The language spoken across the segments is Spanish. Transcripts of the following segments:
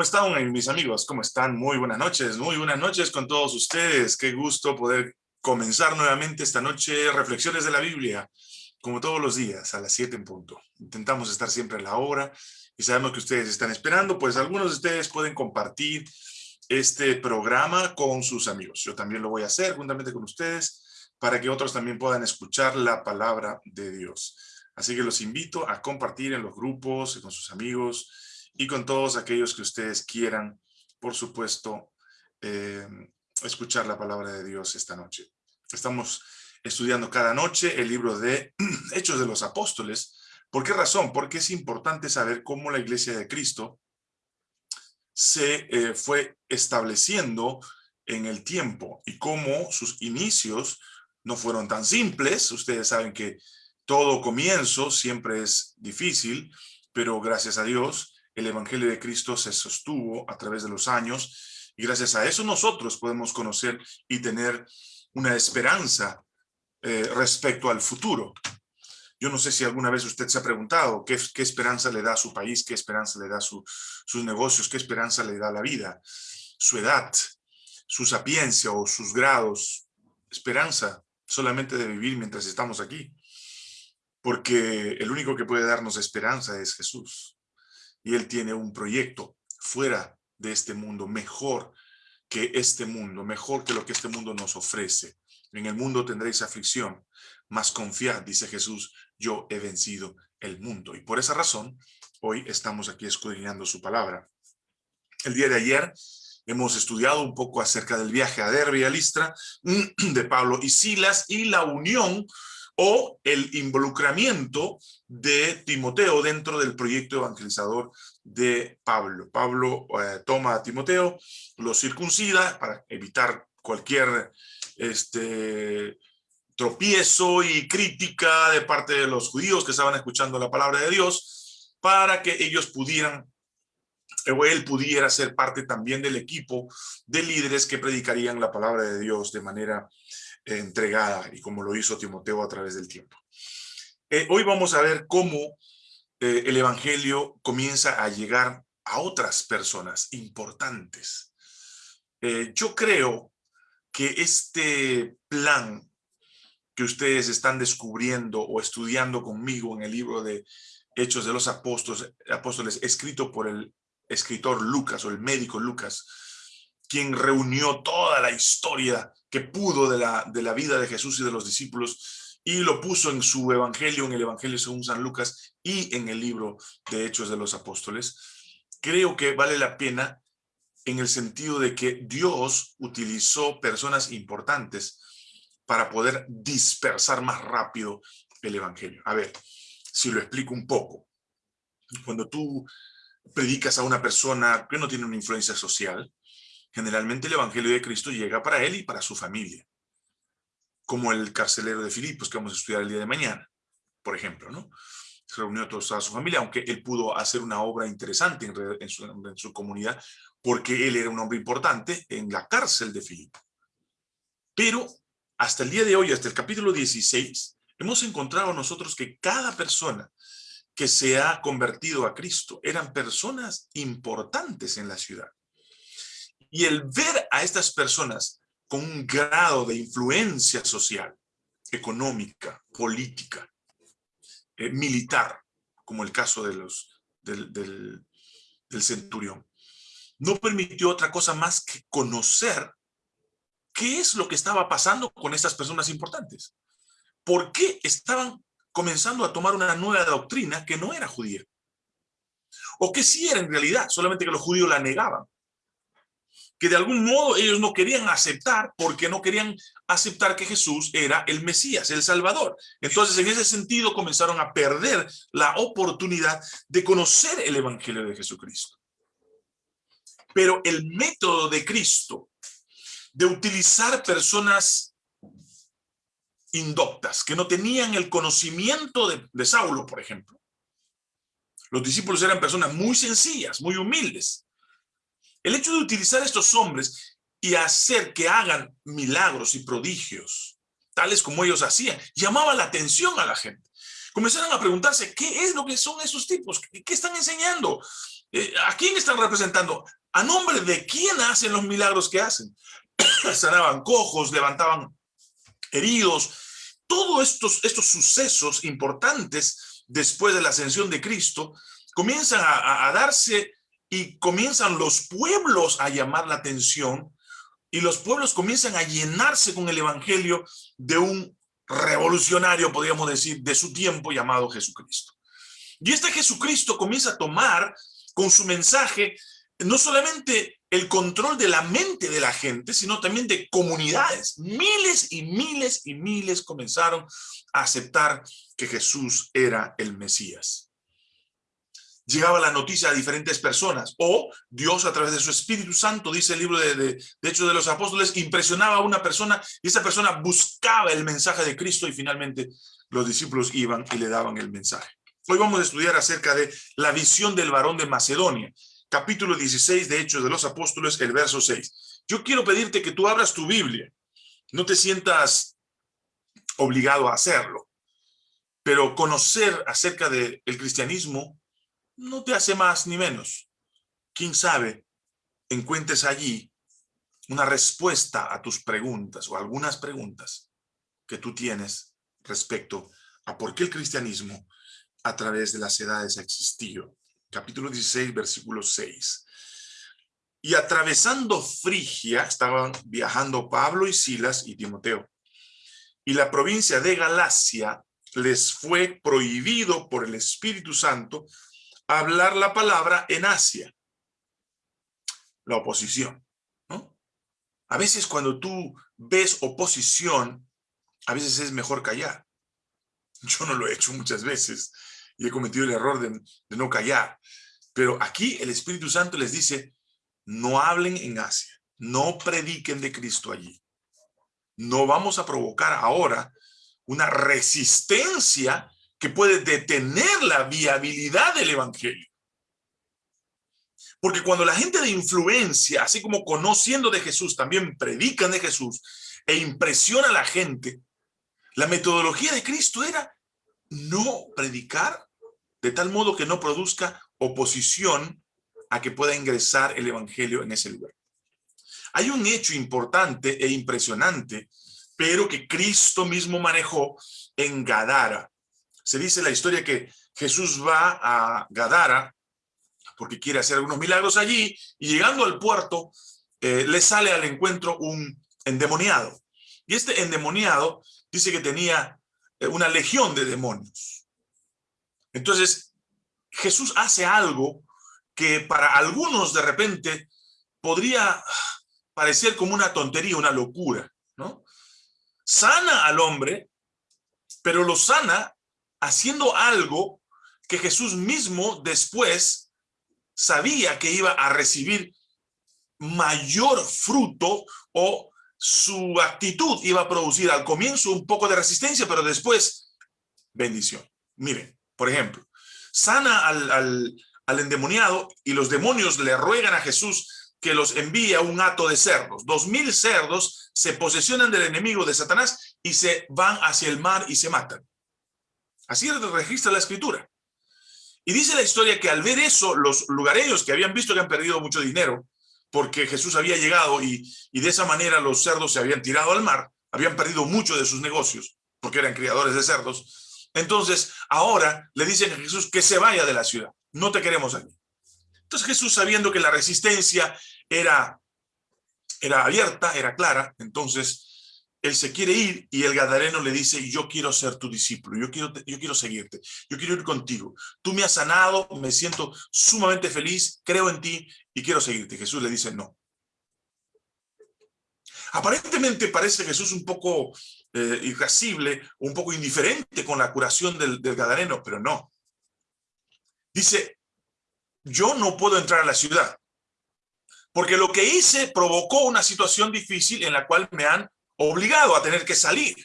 ¿Cómo están mis amigos? ¿Cómo están? Muy buenas noches, muy buenas noches con todos ustedes. Qué gusto poder comenzar nuevamente esta noche Reflexiones de la Biblia, como todos los días, a las 7 en punto. Intentamos estar siempre a la hora y sabemos que ustedes están esperando, pues algunos de ustedes pueden compartir este programa con sus amigos. Yo también lo voy a hacer juntamente con ustedes para que otros también puedan escuchar la palabra de Dios. Así que los invito a compartir en los grupos, con sus amigos, y con todos aquellos que ustedes quieran, por supuesto, eh, escuchar la palabra de Dios esta noche. Estamos estudiando cada noche el libro de Hechos de los Apóstoles. ¿Por qué razón? Porque es importante saber cómo la iglesia de Cristo se eh, fue estableciendo en el tiempo y cómo sus inicios no fueron tan simples. Ustedes saben que todo comienzo siempre es difícil, pero gracias a Dios el Evangelio de Cristo se sostuvo a través de los años y gracias a eso nosotros podemos conocer y tener una esperanza eh, respecto al futuro. Yo no sé si alguna vez usted se ha preguntado qué, esperanza le da a su país, qué esperanza le da a sus negocios, qué esperanza le da la vida, su edad, su sapiencia o sus grados. Esperanza solamente de vivir mientras estamos aquí. Porque el único que puede darnos esperanza es Jesús y Él tiene un proyecto fuera de este mundo, mejor que este mundo, mejor que lo que este mundo nos ofrece. En el mundo tendréis aflicción, mas confiad, dice Jesús, yo he vencido el mundo. Y por esa razón, hoy estamos aquí escudriñando su palabra. El día de ayer hemos estudiado un poco acerca del viaje a Derbe y a Listra de Pablo y Silas y la unión o el involucramiento de Timoteo dentro del proyecto evangelizador de Pablo. Pablo eh, toma a Timoteo, lo circuncida para evitar cualquier este, tropiezo y crítica de parte de los judíos que estaban escuchando la palabra de Dios, para que ellos pudieran, o él pudiera ser parte también del equipo de líderes que predicarían la palabra de Dios de manera entregada y como lo hizo Timoteo a través del tiempo. Eh, hoy vamos a ver cómo eh, el evangelio comienza a llegar a otras personas importantes. Eh, yo creo que este plan que ustedes están descubriendo o estudiando conmigo en el libro de Hechos de los Apóstoles, Apóstoles escrito por el escritor Lucas o el médico Lucas, quien reunió toda la historia que pudo de la, de la vida de Jesús y de los discípulos y lo puso en su evangelio, en el evangelio según San Lucas y en el libro de Hechos de los Apóstoles. Creo que vale la pena en el sentido de que Dios utilizó personas importantes para poder dispersar más rápido el evangelio. A ver, si lo explico un poco. Cuando tú predicas a una persona que no tiene una influencia social, Generalmente el Evangelio de Cristo llega para él y para su familia, como el carcelero de Filipos que vamos a estudiar el día de mañana, por ejemplo, ¿no? Se reunió toda su familia, aunque él pudo hacer una obra interesante en, su, comunidad, porque él era un hombre importante en la cárcel de Filipos. Pero hasta el día de hoy, hasta el capítulo 16, hemos encontrado nosotros que cada persona que se ha convertido a Cristo eran personas importantes en la ciudad. Y el ver a estas personas con un grado de influencia social, económica, política, eh, militar, como el caso de los, del, del, del centurión, no permitió otra cosa más que conocer qué es lo que estaba pasando con estas personas importantes. ¿Por qué estaban comenzando a tomar una nueva doctrina que no era judía? O que sí era en realidad, solamente que los judíos la negaban que de algún modo ellos no querían aceptar porque no querían aceptar que Jesús era el Mesías, el Salvador. Entonces, en ese sentido, comenzaron a perder la oportunidad de conocer el Evangelio de Jesucristo. Pero el método de Cristo de utilizar personas indoctas, que no tenían el conocimiento de, Saulo, por ejemplo. Los discípulos eran personas muy sencillas, muy humildes, el hecho de utilizar a estos hombres y hacer que hagan milagros y prodigios, tales como ellos hacían, llamaba la atención a la gente. Comenzaron a preguntarse, ¿qué es lo que son esos tipos? ¿Qué están enseñando? Eh, ¿A quién están representando? ¿A nombre de quién hacen los milagros que hacen? Sanaban cojos, levantaban heridos. Todos estos, estos sucesos importantes después de la ascensión de Cristo comienzan a darse y comienzan los pueblos a llamar la atención y los pueblos comienzan a llenarse con el evangelio de un revolucionario, podríamos decir, de su tiempo llamado Jesucristo. Y este Jesucristo comienza a tomar con su mensaje no solamente el control de la mente de la gente, sino también de comunidades. Miles y miles y miles comenzaron a aceptar que Jesús era el Mesías llegaba la noticia a diferentes personas, o Dios a través de su Espíritu Santo, dice el libro de, de, Hechos de los Apóstoles, impresionaba a una persona y esa persona buscaba el mensaje de Cristo y finalmente los discípulos iban y le daban el mensaje. Hoy vamos a estudiar acerca de la visión del varón de Macedonia, capítulo 16 de Hechos de los Apóstoles, el verso 6. Yo quiero pedirte que tú abras tu Biblia, no te sientas obligado a hacerlo, pero conocer acerca del cristianismo no te hace más ni menos. Quién sabe, encuentres allí una respuesta a tus preguntas o algunas preguntas que tú tienes respecto a por qué el cristianismo a través de las edades ha existido. Capítulo 16, versículo 6. Y atravesando Frigia, estaban viajando Pablo y Silas y Timoteo. Y la provincia de Galacia les fue prohibido por el Espíritu Santo hablar la palabra en Asia. La oposición. A veces cuando tú ves oposición, a veces es mejor callar. Yo no lo he hecho muchas veces y he cometido el error de no callar. Pero aquí el Espíritu Santo les dice, no hablen en Asia, no prediquen de Cristo allí. No vamos a provocar ahora una resistencia que puede detener la viabilidad del evangelio. Porque cuando la gente de influencia, así como conociendo de Jesús, también predican de Jesús e impresiona a la gente, la metodología de Cristo era no predicar de tal modo que no produzca oposición a que pueda ingresar el evangelio en ese lugar. Hay un hecho importante e impresionante, pero que Cristo mismo manejó en Gadara. Se dice la historia que Jesús va a Gadara porque quiere hacer algunos milagros allí y llegando al puerto eh, le sale al encuentro un endemoniado. Y este endemoniado dice que tenía eh, una legión de demonios. Entonces Jesús hace algo que para algunos de repente podría parecer como una tontería, una locura, ¿no? Sana al hombre, pero lo sana haciendo algo que Jesús mismo después sabía que iba a recibir mayor fruto o su actitud iba a producir al comienzo un poco de resistencia, pero después bendición. Miren, por ejemplo, sana al, al, endemoniado y los demonios le ruegan a Jesús que los envíe a un hato de cerdos. Dos mil cerdos se posesionan del enemigo de Satanás y se van hacia el mar y se matan. Así registra la escritura. Y dice la historia que al ver eso, los lugareños que habían visto que han perdido mucho dinero, porque Jesús había llegado y, y de esa manera los cerdos se habían tirado al mar, habían perdido mucho de sus negocios, porque eran criadores de cerdos. Entonces, ahora le dicen a Jesús que se vaya de la ciudad. No te queremos aquí. Entonces Jesús, sabiendo que la resistencia era, era abierta, era clara, entonces él se quiere ir y el gadareno le dice, yo quiero ser tu discípulo, yo quiero, yo quiero seguirte, yo quiero ir contigo. Tú me has sanado, me siento sumamente feliz, creo en ti y quiero seguirte. Jesús le dice, no. Aparentemente parece Jesús un poco eh, irascible, un poco indiferente con la curación del, del gadareno, pero no. Dice, yo no puedo entrar a la ciudad, porque lo que hice provocó una situación difícil en la cual me han obligado a tener que salir.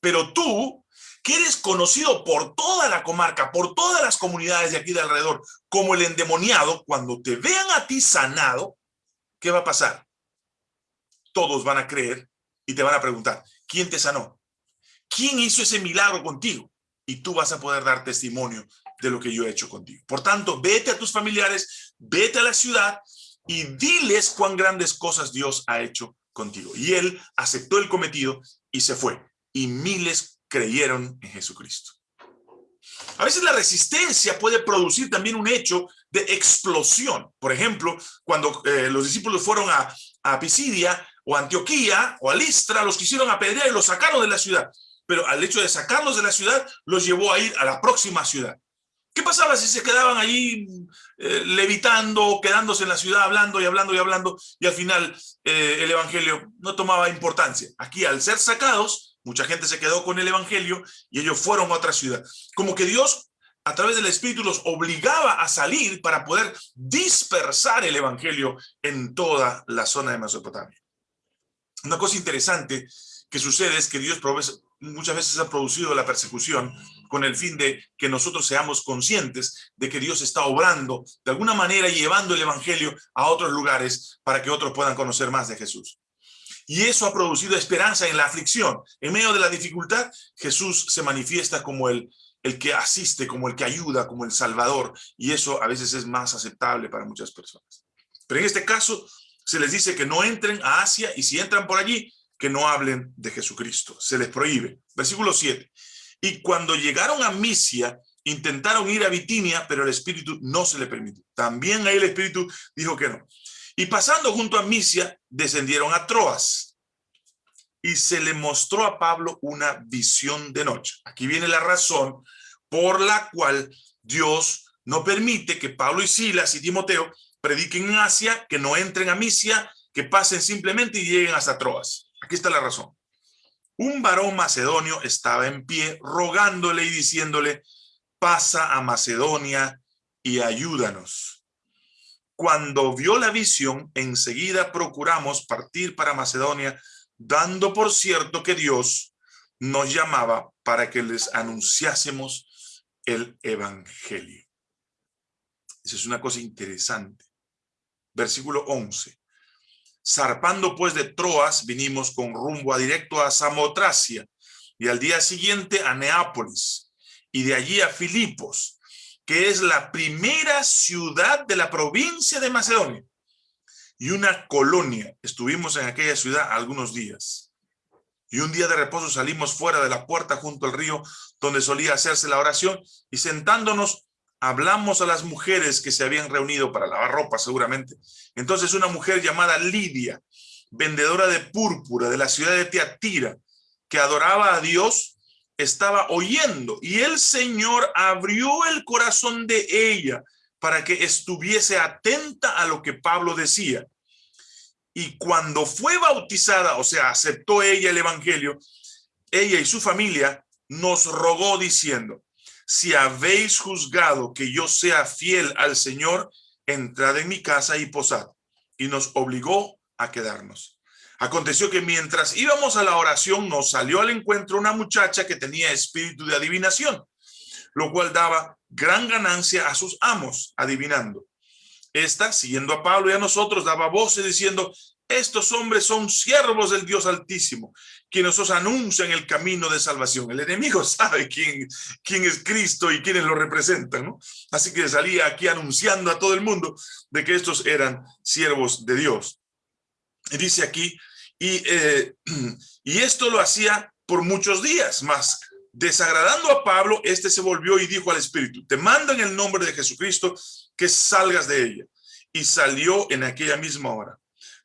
Pero tú, que eres conocido por toda la comarca, por todas las comunidades de aquí de alrededor, como el endemoniado, cuando te vean a ti sanado, ¿qué va a pasar? Todos van a creer y te van a preguntar, ¿quién te sanó? ¿Quién hizo ese milagro contigo? Y tú vas a poder dar testimonio de lo que yo he hecho contigo. Por tanto, vete a tus familiares, vete a la ciudad y diles cuán grandes cosas Dios ha hecho contigo. Y él aceptó el cometido y se fue. Y miles creyeron en Jesucristo. A veces la resistencia puede producir también un hecho de explosión. Por ejemplo, cuando eh, los discípulos fueron a, a Pisidia o Antioquía o a Listra, los quisieron apedrear y los sacaron de la ciudad. Pero al hecho de sacarlos de la ciudad, los llevó a ir a la próxima ciudad. ¿Qué pasaba si se quedaban ahí eh, levitando, quedándose en la ciudad, hablando y hablando y hablando, y al final eh, el evangelio no tomaba importancia? Aquí, al ser sacados, mucha gente se quedó con el evangelio y ellos fueron a otra ciudad. Como que Dios, a través del Espíritu, los obligaba a salir para poder dispersar el evangelio en toda la zona de Mesopotamia. Una cosa interesante que sucede es que Dios muchas veces ha producido la persecución con el fin de que nosotros seamos conscientes de que Dios está obrando de alguna manera llevando el evangelio a otros lugares para que otros puedan conocer más de Jesús. Y eso ha producido esperanza en la aflicción. En medio de la dificultad, Jesús se manifiesta como el, el que asiste, como el que ayuda, como el salvador. Y eso a veces es más aceptable para muchas personas. Pero en este caso, se les dice que no entren a Asia y si entran por allí, que no hablen de Jesucristo. Se les prohíbe. Versículo 7. Y cuando llegaron a Misia, intentaron ir a Bitinia, pero el Espíritu no se le permitió. También ahí el Espíritu dijo que no. Y pasando junto a Misia, descendieron a Troas. Y se le mostró a Pablo una visión de noche. Aquí viene la razón por la cual Dios no permite que Pablo y Silas y Timoteo prediquen en Asia, que no entren a Misia, que pasen simplemente y lleguen hasta Troas. Aquí está la razón. Un varón macedonio estaba en pie rogándole y diciéndole, pasa a Macedonia y ayúdanos. Cuando vio la visión, enseguida procuramos partir para Macedonia, dando por cierto que Dios nos llamaba para que les anunciásemos el evangelio. Esa es una cosa interesante. Versículo 11. Zarpando pues de Troas, vinimos con rumbo a directo a Samotracia y al día siguiente a Neápolis y de allí a Filipos, que es la primera ciudad de la provincia de Macedonia y una colonia. Estuvimos en aquella ciudad algunos días. Y un día de reposo salimos fuera de la puerta junto al río donde solía hacerse la oración y sentándonos hablamos a las mujeres que se habían reunido para lavar ropa seguramente. Entonces una mujer llamada Lidia, vendedora de púrpura de la ciudad de Teatira, que adoraba a Dios, estaba oyendo y el Señor abrió el corazón de ella para que estuviese atenta a lo que Pablo decía. Y cuando fue bautizada, o sea, aceptó ella el evangelio, ella y su familia nos rogó diciendo, si habéis juzgado que yo sea fiel al Señor, entrad en mi casa y posad. Y nos obligó a quedarnos. Aconteció que mientras íbamos a la oración, nos salió al encuentro una muchacha que tenía espíritu de adivinación, lo cual daba gran ganancia a sus amos, adivinando. Esta, siguiendo a Pablo y a nosotros, daba voces diciendo, estos hombres son siervos del Dios Altísimo, quienes os anuncian el camino de salvación. El enemigo sabe quién, quién es Cristo y quiénes lo representan, ¿no? Así que salía aquí anunciando a todo el mundo de que estos eran siervos de Dios. Y dice aquí, y, eh, y esto lo hacía por muchos días, más desagradando a Pablo, este se volvió y dijo al Espíritu, te mando en el nombre de Jesucristo que salgas de ella. Y salió en aquella misma hora.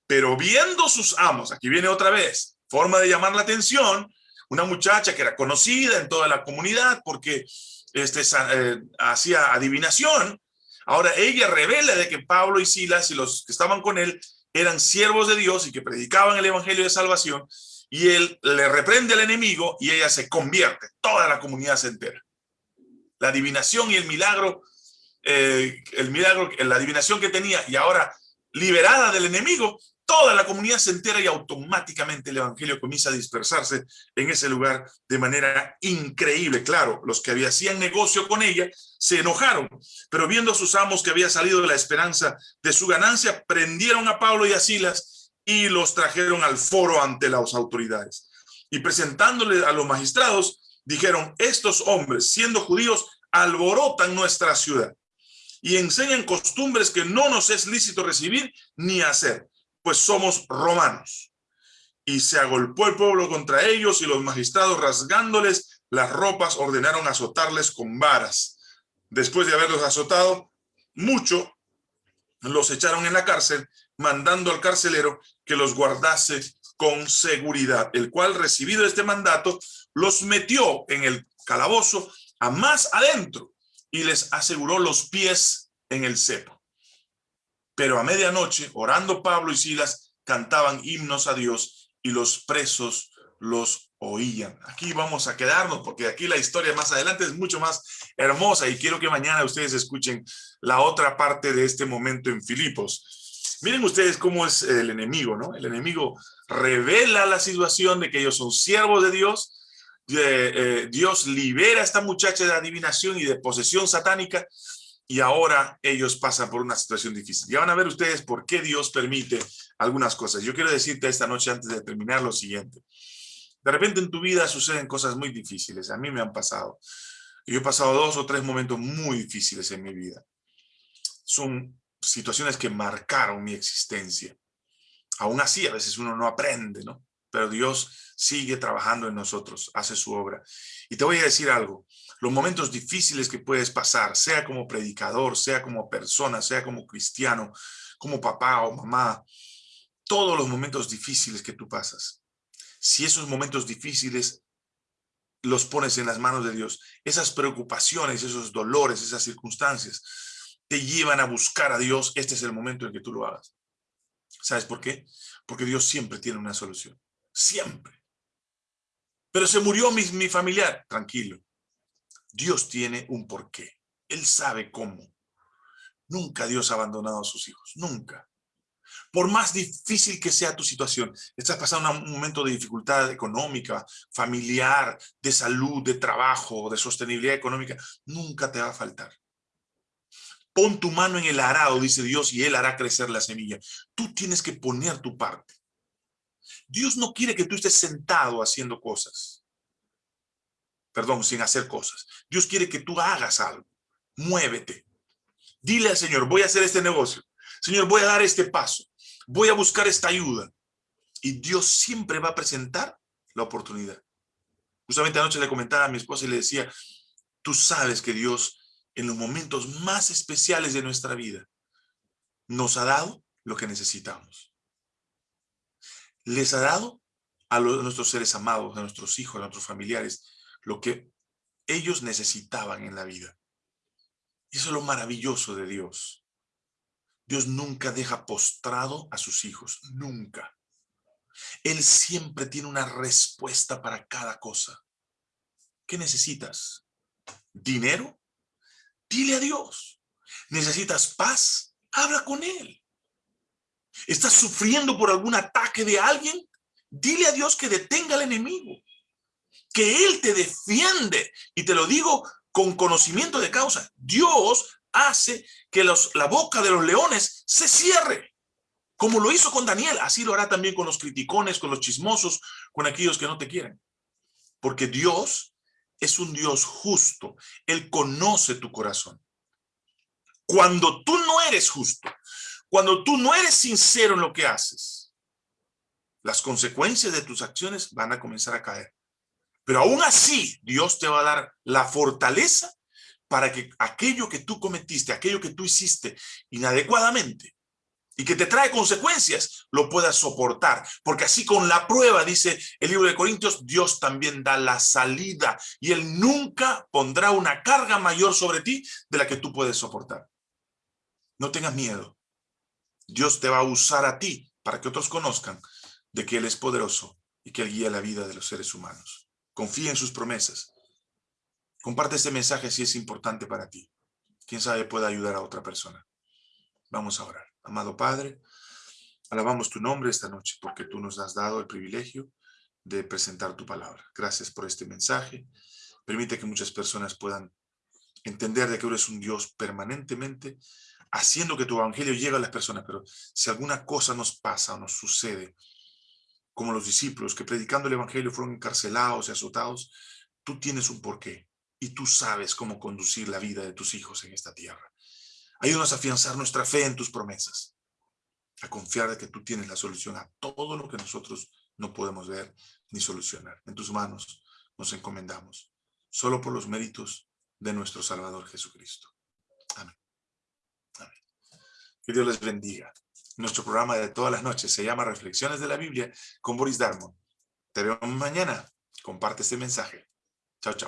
Pero viendo sus amos, aquí viene otra vez, forma de llamar la atención, una muchacha que era conocida en toda la comunidad porque este, eh, hacía adivinación, ahora ella revela de que Pablo y Silas y los que estaban con él eran siervos de Dios y que predicaban el evangelio de salvación, y él le reprende al enemigo y ella se convierte, toda la comunidad se entera. La adivinación y el milagro, eh, el milagro, la adivinación que tenía y ahora liberada del enemigo, toda la comunidad se entera y automáticamente el evangelio comienza a dispersarse en ese lugar de manera increíble. Claro, los que hacían negocio con ella se enojaron, pero viendo a sus amos que había salido de la esperanza de su ganancia, prendieron a Pablo y a Silas y los trajeron al foro ante las autoridades. Y presentándole a los magistrados, dijeron, estos hombres, siendo judíos, alborotan nuestra ciudad y enseñan costumbres que no nos es lícito recibir ni hacer, pues somos romanos. Y se agolpó el pueblo contra ellos y los magistrados rasgándoles las ropas ordenaron azotarles con varas. Después de haberlos azotado, mucho los echaron en la cárcel, mandando al carcelero que los guardase con seguridad, el cual recibido este mandato, los metió en el calabozo a más adentro y les aseguró los pies en el cepo. Pero a medianoche, orando Pablo y Silas, cantaban himnos a Dios y los presos los oían. Aquí vamos a quedarnos porque aquí la historia más adelante es mucho más hermosa y quiero que mañana ustedes escuchen la otra parte de este momento en Filipos. Miren ustedes cómo es el enemigo, ¿no? El enemigo revela la situación de que ellos son siervos de Dios, eh, Dios libera a esta muchacha de adivinación y de posesión satánica y ahora ellos pasan por una situación difícil. Ya van a ver ustedes por qué Dios permite algunas cosas. Yo quiero decirte esta noche antes de terminar lo siguiente. De repente en tu vida suceden cosas muy difíciles. A mí me han pasado. Yo he pasado dos o tres momentos muy difíciles en mi vida. Son situaciones que marcaron mi existencia. Aún así, a veces uno no aprende, ¿no? Pero Dios sigue trabajando en nosotros, hace su obra. Y te voy a decir algo, los momentos difíciles que puedes pasar, sea como predicador, sea como persona, sea como cristiano, como papá o mamá, todos los momentos difíciles que tú pasas, si esos momentos difíciles los pones en las manos de Dios, esas preocupaciones, esos dolores, esas circunstancias, te llevan a buscar a Dios, este es el momento en que tú lo hagas. ¿Sabes por qué? Porque Dios siempre tiene una solución. Siempre. Pero se murió mi, mi familiar. Tranquilo. Dios tiene un porqué. Él sabe cómo. Nunca Dios ha abandonado a sus hijos. Nunca. Por más difícil que sea tu situación, estás pasando un momento de dificultad económica, familiar, de salud, de trabajo, de sostenibilidad económica, nunca te va a faltar. Pon tu mano en el arado, dice Dios, y Él hará crecer la semilla. Tú tienes que poner tu parte. Dios no quiere que tú estés sentado haciendo cosas. Perdón, sin hacer cosas. Dios quiere que tú hagas algo. Muévete. Dile al Señor, voy a hacer este negocio. Señor, voy a dar este paso. Voy a buscar esta ayuda. Y Dios siempre va a presentar la oportunidad. Justamente anoche le comentaba a mi esposa y le decía, tú sabes que Dios en los momentos más especiales de nuestra vida, nos ha dado lo que necesitamos. Les ha dado a, nuestros seres amados, a nuestros hijos, a nuestros familiares, lo que ellos necesitaban en la vida. Y eso es lo maravilloso de Dios. Dios nunca deja postrado a sus hijos, nunca. Él siempre tiene una respuesta para cada cosa. ¿Qué necesitas? ¿Dinero? Dile a Dios. ¿Necesitas paz? Habla con Él. ¿Estás sufriendo por algún ataque de alguien? Dile a Dios que detenga al enemigo. Que Él te defiende. Y te lo digo con conocimiento de causa. Dios hace que los, la boca de los leones se cierre. Como lo hizo con Daniel, así lo hará también con los criticones, con los chismosos, con aquellos que no te quieren. Porque Dios es un Dios justo. Él conoce tu corazón. Cuando tú no eres justo, cuando tú no eres sincero en lo que haces, las consecuencias de tus acciones van a comenzar a caer. Pero aún así, Dios te va a dar la fortaleza para que aquello que tú cometiste, aquello que tú hiciste inadecuadamente, y que te trae consecuencias, lo puedas soportar. Porque así con la prueba, dice el libro de Corintios, Dios también da la salida y Él nunca pondrá una carga mayor sobre ti de la que tú puedes soportar. No tengas miedo. Dios te va a usar a ti para que otros conozcan de que Él es poderoso y que Él guía la vida de los seres humanos. Confía en sus promesas. Comparte este mensaje si es importante para ti. Quién sabe puede ayudar a otra persona. Vamos a orar. Amado Padre, alabamos tu nombre esta noche porque tú nos has dado el privilegio de presentar tu palabra. Gracias por este mensaje. Permite que muchas personas puedan entender de que eres un Dios permanentemente haciendo que tu evangelio llegue a las personas. Pero si alguna cosa nos pasa o nos sucede, como los discípulos que predicando el evangelio fueron encarcelados y azotados, tú tienes un porqué. y tú sabes cómo conducir la vida de tus hijos en esta tierra. Ayúdanos a afianzar nuestra fe en tus promesas, a confiar de que tú tienes la solución a todo lo que nosotros no podemos ver ni solucionar. En tus manos nos encomendamos, solo por los méritos de nuestro Salvador Jesucristo. Amén. Amén. Que Dios les bendiga. Nuestro programa de todas las noches se llama Reflexiones de la Biblia con Boris Darmon. Te veo mañana. Comparte este mensaje. Chao, chao.